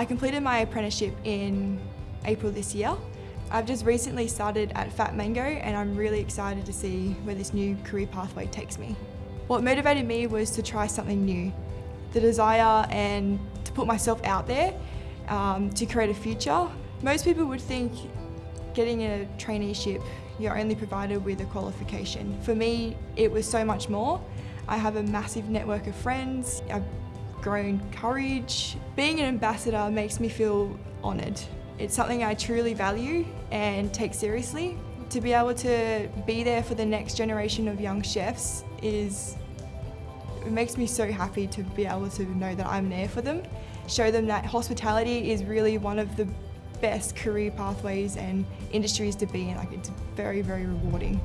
I completed my apprenticeship in April this year. I've just recently started at Fat Mango and I'm really excited to see where this new career pathway takes me. What motivated me was to try something new, the desire and to put myself out there um, to create a future. Most people would think getting a traineeship, you're only provided with a qualification. For me, it was so much more. I have a massive network of friends, I've grown courage. Being an ambassador makes me feel honoured. It's something I truly value and take seriously. To be able to be there for the next generation of young chefs is it makes me so happy to be able to know that I'm there for them. Show them that hospitality is really one of the best career pathways and industries to be in. Like it's very, very rewarding.